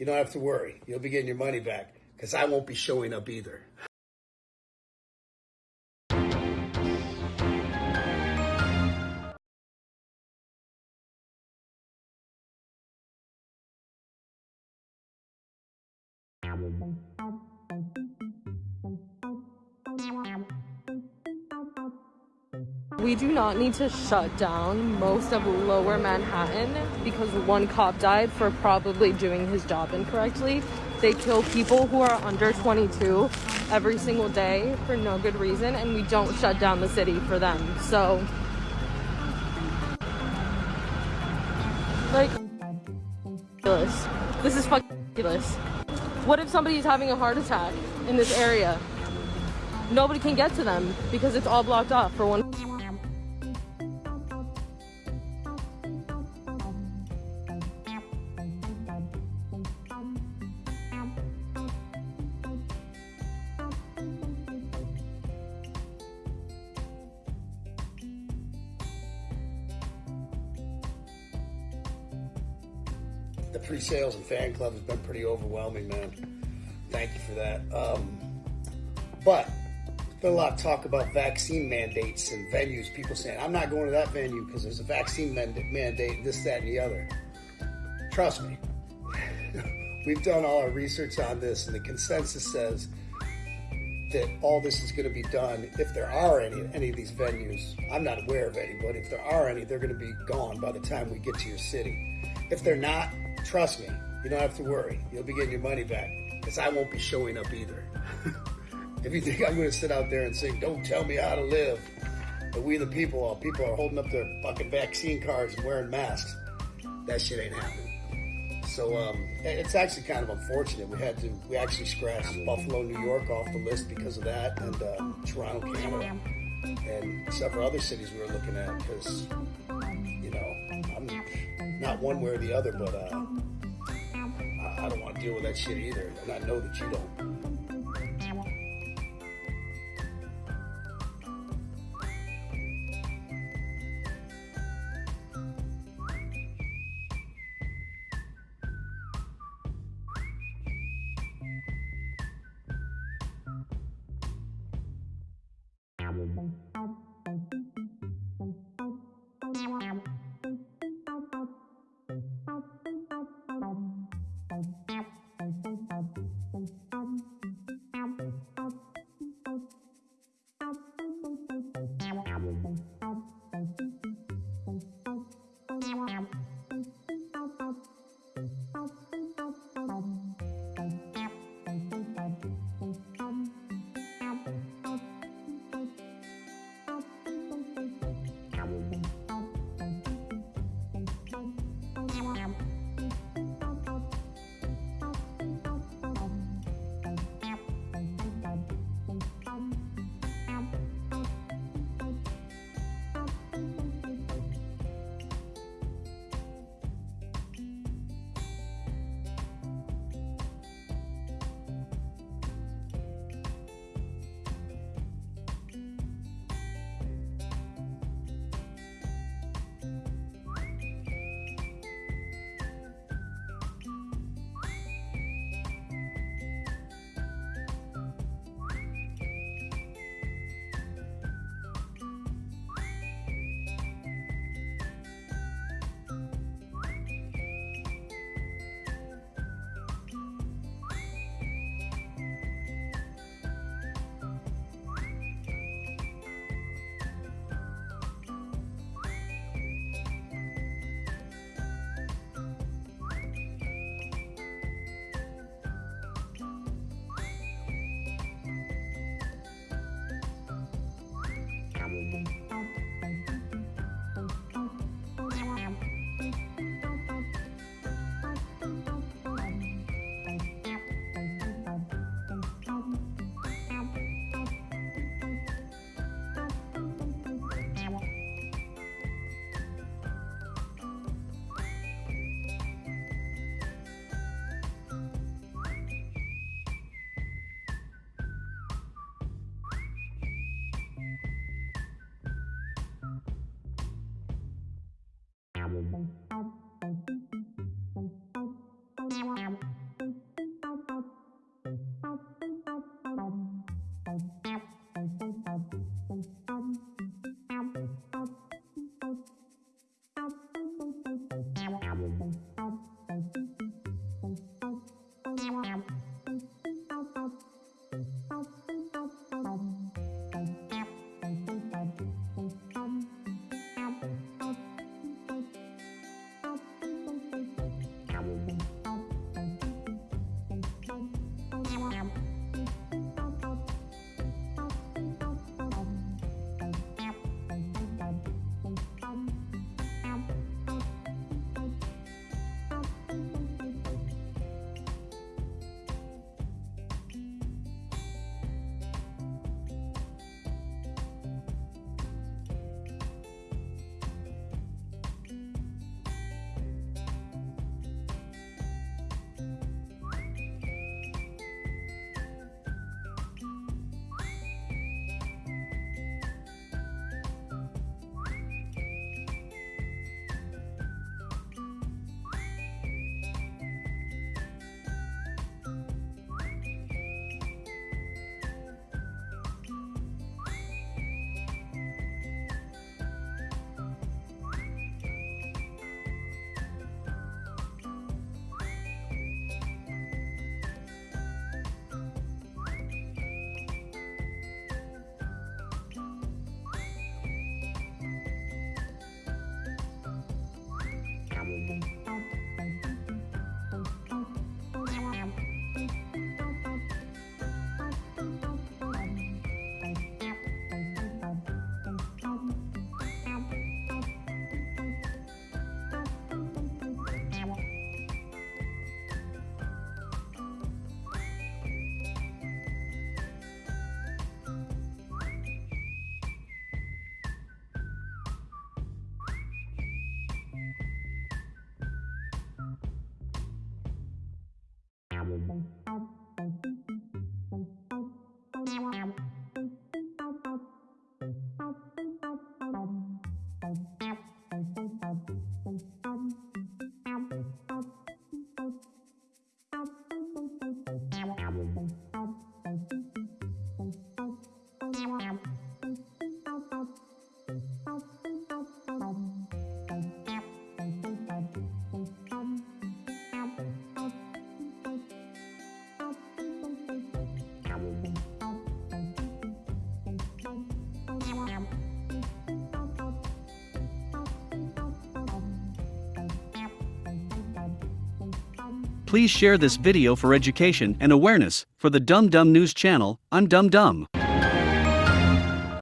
you don't have to worry. You'll be getting your money back because I won't be showing up either. We do not need to shut down most of lower Manhattan because one cop died for probably doing his job incorrectly. They kill people who are under 22 every single day for no good reason, and we don't shut down the city for them. So, like, ridiculous. This is fucking ridiculous. What if somebody's having a heart attack in this area? Nobody can get to them because it's all blocked off for one. The pre-sales and fan club has been pretty overwhelming, man. Thank you for that. Um, but there's been a lot of talk about vaccine mandates and venues. People saying, "I'm not going to that venue because there's a vaccine mandate, this, that, and the other." Trust me, we've done all our research on this, and the consensus says that all this is going to be done if there are any any of these venues. I'm not aware of any, but if there are any, they're going to be gone by the time we get to your city. If they're not, trust me, you don't have to worry. You'll be getting your money back because I won't be showing up either. if you think I'm going to sit out there and sing, don't tell me how to live, but we the people, while people are holding up their fucking vaccine cards and wearing masks, that shit ain't happening. So um, it's actually kind of unfortunate. We had to, we actually scratched Buffalo, New York off the list because of that, and uh, Toronto, Canada, and several other cities we were looking at because, you know, I'm not one way or the other, but uh, I, I don't want to deal with that shit either, and I know that you don't. mm-hmm. Please share this video for education and awareness for the Dum Dum News channel. I'm Dum Dum.